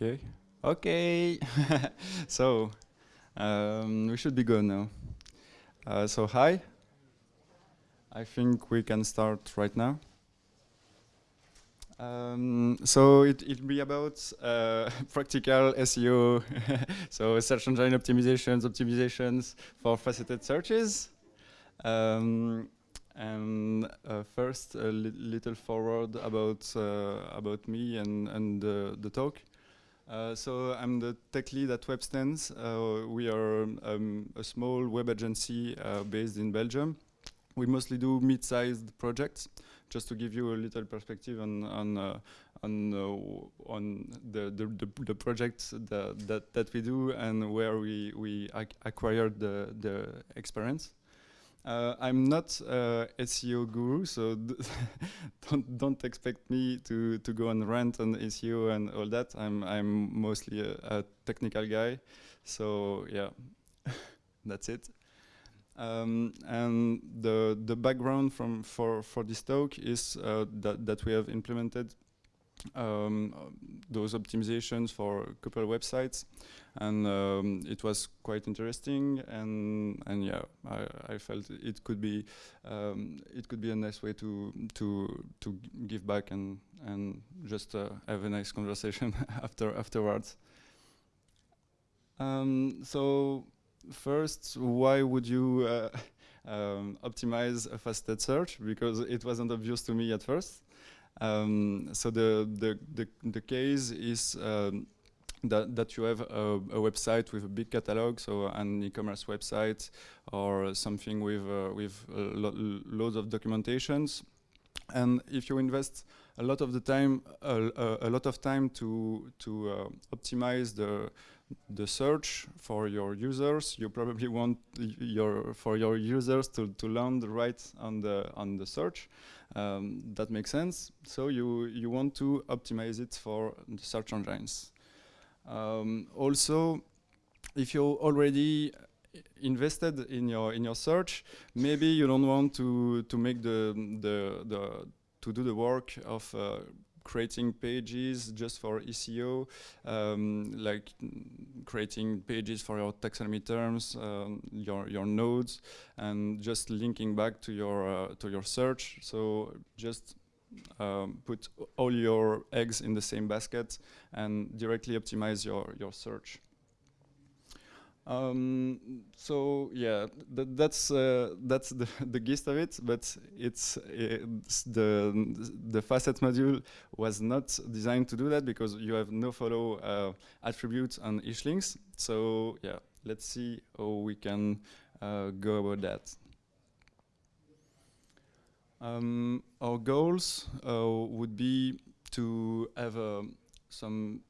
Okay. Okay. so um, we should be good now. Uh, so hi. I think we can start right now. Um, so it, it'll be about uh, practical SEO, so search engine optimizations, optimizations for faceted searches. Um, and uh, first, a li little foreword about uh, about me and and the talk. Uh, so I'm the tech lead at WebStance. Uh, we are um, a small web agency uh, based in Belgium. We mostly do mid-sized projects. Just to give you a little perspective on on uh, on uh, on the, the the, the projects that, that that we do and where we we ac acquired the the experience. Uh, I'm not a SEO guru, so don't don't expect me to to go and rant on SEO and all that. I'm I'm mostly a, a technical guy, so yeah, that's it. Um, and the the background from for for this talk is uh, that that we have implemented um, those optimizations for a couple websites. And um, it was quite interesting. And and yeah I, I felt it could be um, it could be a nice way to to to give back and and just uh, have a nice conversation after afterwards. Um, so first why would you uh, um, optimize a faceted search? Because it wasn't obvious to me at first um, so the, the, the, the, case is um, that, that you have a, a, website with a big catalog, so an e-commerce website or something with, uh, with lo loads of documentations. And if you invest a lot of the time, a, a lot of time to, to uh, optimize the, the search for your users, you probably want your, for your users to, to land right on the, on the search. Um, that makes sense. So you, you want to optimize it for the search engines. Um, also, if you already invested in your in your search, maybe you don't want to to make the the the to do the work of uh, creating pages just for SEO, um, like creating pages for your taxonomy terms, um, your your nodes, and just linking back to your uh, to your search. So just um, put all your eggs in the same basket and directly optimize your your search. Um, so yeah, th that's uh, that's the, the gist of it. But it's, it's, the the facet module was not designed to do that because you have no follow uh, attributes on each links. So yeah, let's see how we can uh, go about that. Um, our goals uh, would be to have uh, some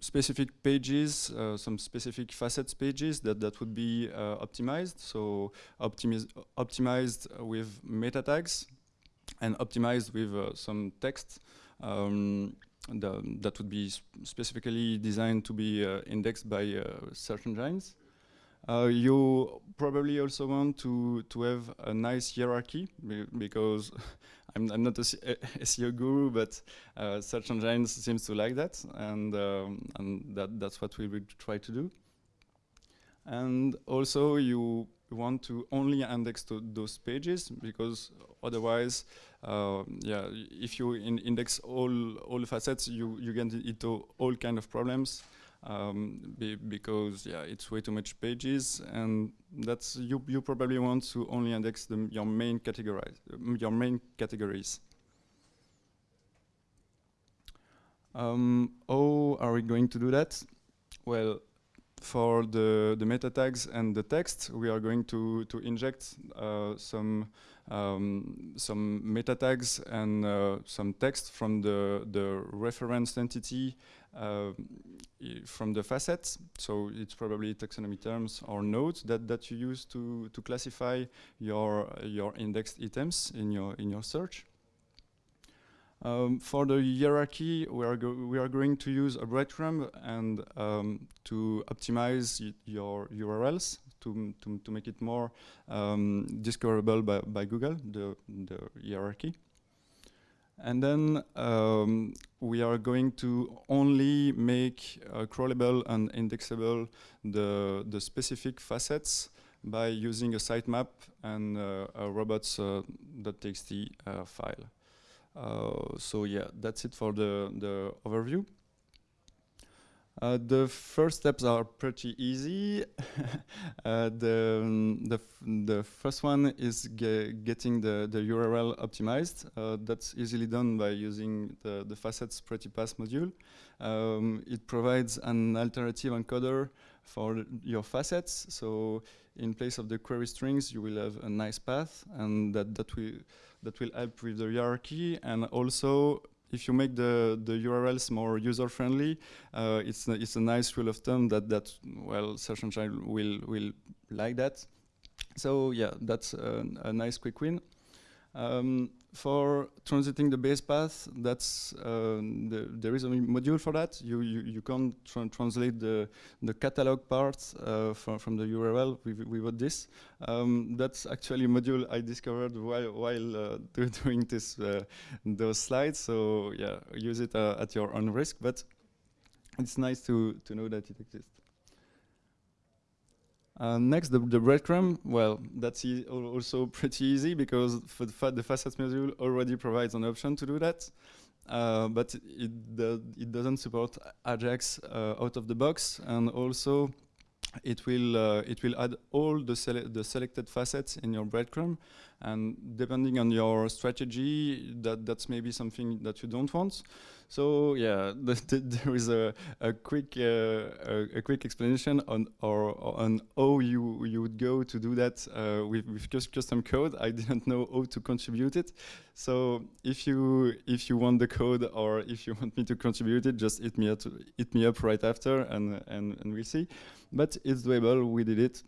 specific pages, uh, some specific facets pages that, that would be uh, optimized. So optimiz optimized with meta tags and optimized with uh, some text um, the, that would be specifically designed to be uh, indexed by uh, search engines. Uh, you probably also want to, to have a nice hierarchy because I'm, I'm, not a, SEO guru, but uh, search engines seems to like that, and, um, and that, that's what we will try to do. And also you want to only index to those pages because otherwise, uh, yeah, if you in index all all facets, you you get into all kind of problems um, be because yeah, it's way too much pages, and that's you. You probably want to only index the, your main categories. your main categories. Um, how are we going to do that? Well, for the the meta tags and the text, we are going to to inject uh, some um, some meta tags and uh, some text from the the reference entity from the facets. So it's probably taxonomy terms or nodes that, that you use to, to classify your, your indexed items in your, in your search. Um, for the hierarchy, we are, we are going to use a breadcrumb and um, to optimize your URLs to, to, to make it more um, discoverable by, by Google, the, the hierarchy. And then um, we are going to only make uh, crawlable and indexable the, the specific facets by using a sitemap and uh, a robots.txt uh, file. Uh, so yeah, that's it for the, the overview. Uh, the first steps are pretty easy. uh, the, um, the, the first one is ge getting the, the URL optimized. Uh, that's easily done by using the, the facets pretty paths module. Um, it provides an alternative encoder for your facets. So in place of the query strings, you will have a nice path and that, that, will, that will help with the hierarchy and also if you make the, the URLs more user-friendly, uh, it's, a, it's a nice rule of thumb that, that well, Search Engine will, will like that. So yeah, that's a, a nice quick win. Um, for transiting the base path, that's uh, the, there is a module for that. You you, you can tra translate the the catalog part uh, from from the URL without this. Um, that's actually a module I discovered while while uh, doing this uh, those slides. So yeah, use it uh, at your own risk. But it's nice to to know that it exists. Uh, next, the, the breadcrumb. Well, that's e also pretty easy because the, fa the facets module already provides an option to do that. Uh, but it, it doesn't support Ajax uh, out of the box, and also it will uh, it will add all the sele the selected facets in your breadcrumb, and depending on your strategy, that that's maybe something that you don't want. So yeah, the, the, there is a, a quick uh, a, a, quick explanation on or, on how you you would go to do that uh, with, with just custom code. I didn't know how to contribute it. So if you if you want the code or if you want me to contribute it, just hit me up hit me up right after and and and we'll see. But it's doable. We did it.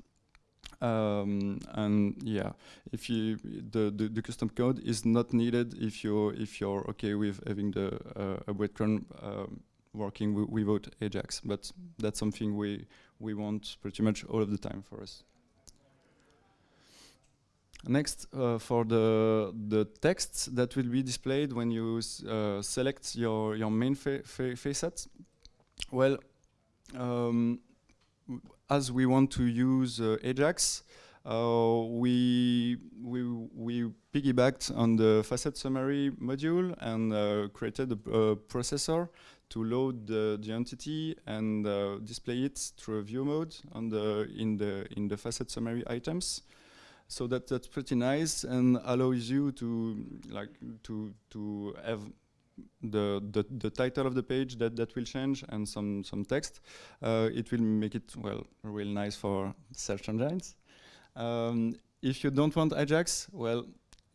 Um, and yeah, if you the, the, the custom code is not needed if you if you're okay with having the uh, a breadcrumb um, working without Ajax, but that's something we we want pretty much all of the time for us. Next, uh, for the the text that will be displayed when you uh, select your your main fa fa facet, well, um, as we want to use uh, Ajax, uh, we, we, we piggybacked on the facet summary module and uh, created a, a, processor to load the, the entity and display it through a view mode on the, in, the, in the facet summary items. So that, that's pretty nice and allows you to like to to have the, the, the title of the page that, that will change and some, some text. Uh, it will make it, well, real nice for search engines. Um, if you don't want Ajax, well,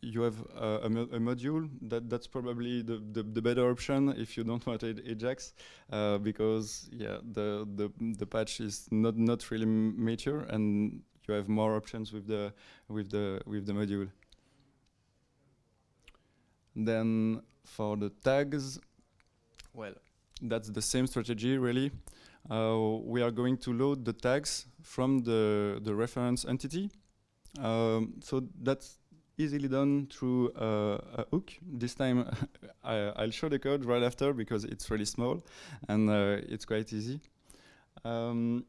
you have uh, a, mo a, module that that's probably the, the, the, better option if you don't want Ajax uh, because yeah the, the the patch is not not really mature and you have more options with the with the with the module. Then for the tags, well, that's the same strategy really. Uh, we are going to load the tags from the, the reference entity. Um, so that's easily done through uh, a hook. This time I, will show the code right after because it's really small and uh, it's quite easy. Um,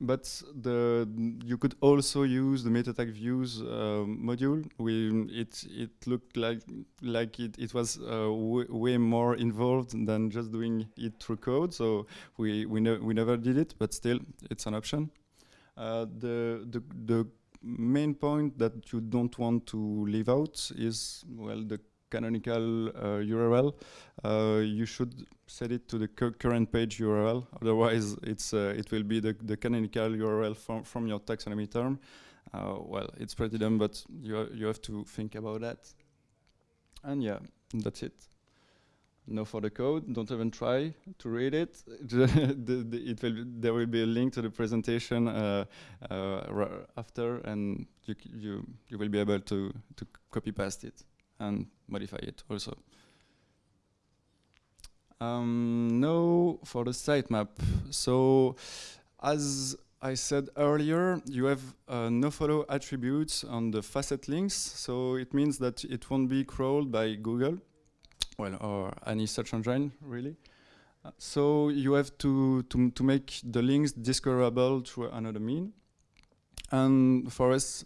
but the you could also use the meta tag views uh, module. We it it looked like like it it was uh, way more involved than just doing it through code. So we we ne we never did it, but still it's an option. Uh, the the the main point that you don't want to leave out is well the canonical uh, URL, uh, you should set it to the current page URL. Otherwise, it's uh, it will be the, the canonical URL from, from your taxonomy term. well, it's pretty dumb, but you, you have to think about that. And yeah, that's it. No for the code. Don't even try to read it. the, the, it will. There will be a link to the presentation uh, uh, after, and you, you you will be able to to copy paste it and modify it also. Um, now for the sitemap. So as I said earlier, you have uh, nofollow attributes on the facet links. So it means that it won't be crawled by Google. well, or any search engine, really. Uh, so you have to, to, to make the links discoverable through another mean. And for us,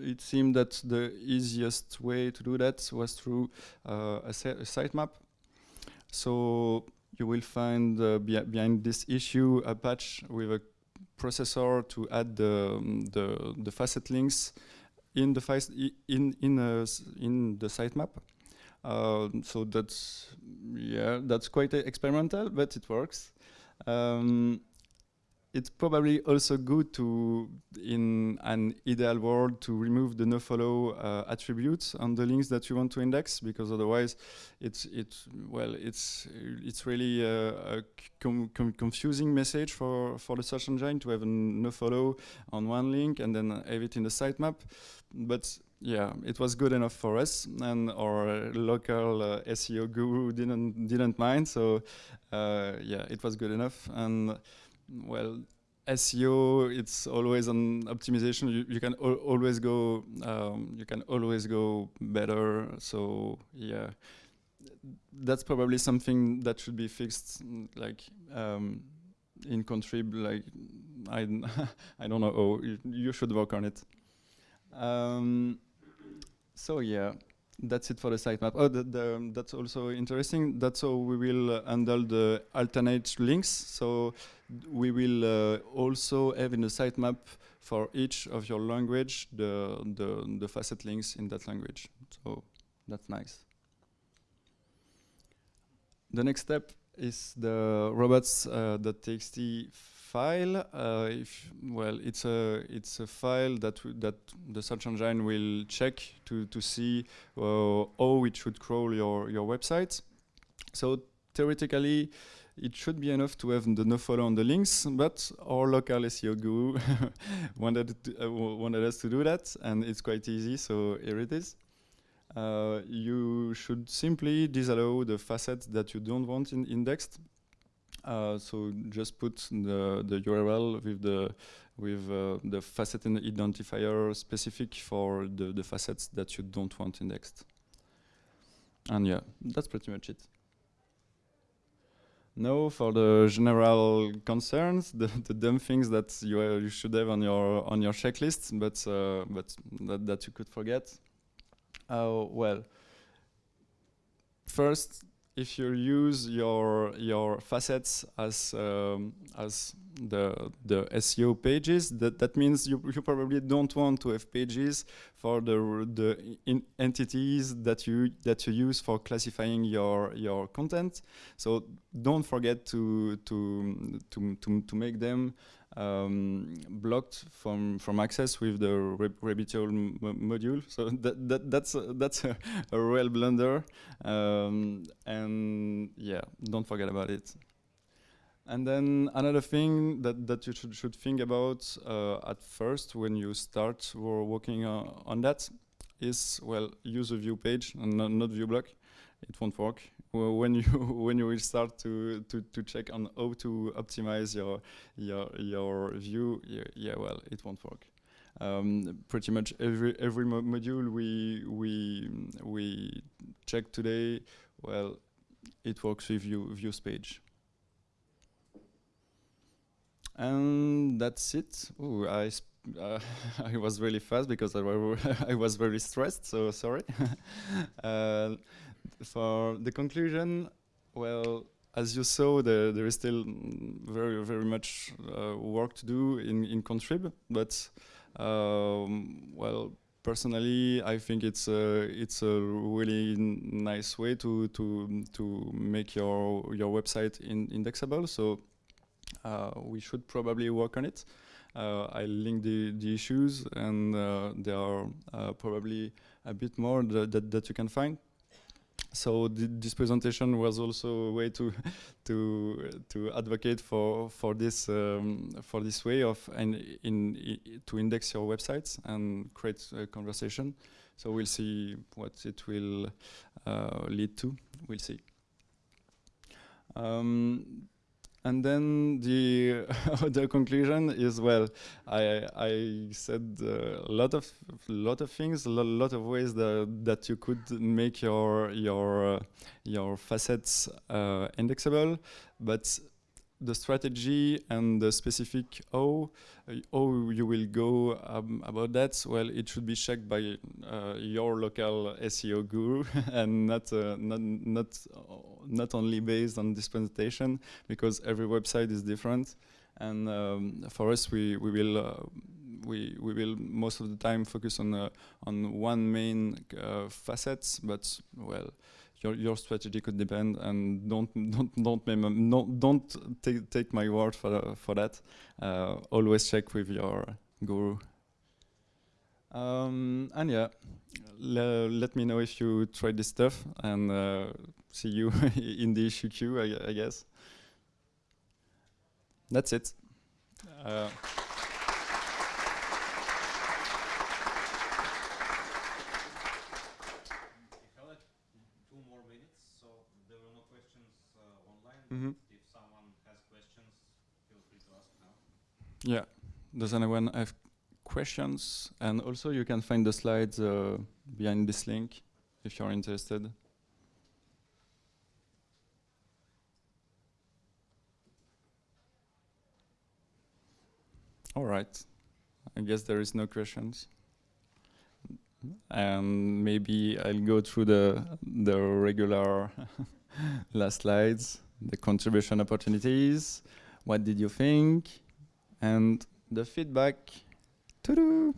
it seemed that the easiest way to do that was through uh, a, a, sitemap. So you will find uh, be behind this issue a patch with a processor to add the um, the, the facet links in the in in a, in the sitemap. Uh, so that's yeah, that's quite experimental, but it works. Um, it's probably also good to, in an ideal world, to remove the nofollow uh, attributes on the links that you want to index, because otherwise, it's it's well, it's it's really a, a com com confusing message for for the search engine to have a nofollow on one link and then have it in the sitemap. But yeah, it was good enough for us, and our local uh, SEO guru didn't didn't mind. So uh, yeah, it was good enough and well, SEO, it's always an optimization. You, you can al always go, um, you can always go better. So yeah, that's probably something that should be fixed, like um, in contrib. Like I, I don't know. Oh, you, you should work on it. Um, so yeah, that's it for the sitemap. Oh, the, the, that's also interesting. That's how we will uh, handle the alternate links. So we will uh, also have in the sitemap for each of your language the, the, the facet links in that language. So that's nice. The next step is the robots.txt uh, file. Uh, if well, it's a it's a file that that the search engine will check to to see uh, how it should crawl your your website. So theoretically, it should be enough to have the nofollow on the links, but our local SEO guru wanted, to, uh, wanted us to do that, and it's quite easy, so here it is. Uh, you should simply disallow the facets that you don't want in indexed. Uh, so just put the, the URL with the with uh, the facet identifier specific for the, the facets that you don't want indexed. And yeah, that's pretty much it. Now for the general concerns, the, the dumb things that you, uh, you should have on your on your checklist, but uh, but that, that you could forget. Uh, well, first, if you use your your facets as um, as the the SEO pages, that that means you you probably don't want to have pages for the the entities that you that you use for classifying your your content. So don't forget to to to to, to make them um, blocked from from access with the Rabbit Hole module. So that, that that's a, that's a, a real blunder, um, and yeah, don't forget about it. And then another thing that, that you should, should think about uh, at first when you start working uh, on that is, well, use a view page and not view block. It won't work when you when you will start to, to to check on how to optimize your your your view yeah, yeah well it won't work. Um, pretty much every every mo module we we we check today well it works with view views page. And that's it. Ooh, I uh, I was really fast because I, I was very stressed so sorry. Uh, for the conclusion, well, as you saw, the, there is still very, very much uh, work to do in, in Contrib, but um, well, personally, I think it's a it's a really nice way to to to make your your website in indexable. So uh, we should probably work on it. Uh, I link the the issues, and uh, there are uh, probably a bit more that, that that you can find so th this presentation was also a way to to to advocate for for this um, for this way of and in, in, to index your websites and create a conversation. So we'll see what it will uh, lead to. We'll see. Um, and then the other conclusion is well, I I said a lot of lot of things, a lo lot of ways that that you could make your your uh, your facets uh, indexable, but the strategy and the specific how how you will go um, about that. Well it should be checked by uh, your local SEO guru and not uh, not not not only based on this presentation because every website is different. And um, for us we we will uh, we we will most of the time focus on uh, on one main uh, facets but well your your strategy could depend and don't don't don't don't, don't take take my word for for that. Uh, always check with your guru. Um, and yeah le let me know if you try this stuff and uh, see you in the issue queue I, I guess. That's it. Uh, Mm -hmm. If someone has questions, feel free to ask now. Yeah. Does anyone have questions? And also you can find the slides uh, behind this link if you're interested. All right. I guess there is no questions. And maybe I'll go through the the regular last slides the contribution opportunities, what did you think, and de feedback. Toudou!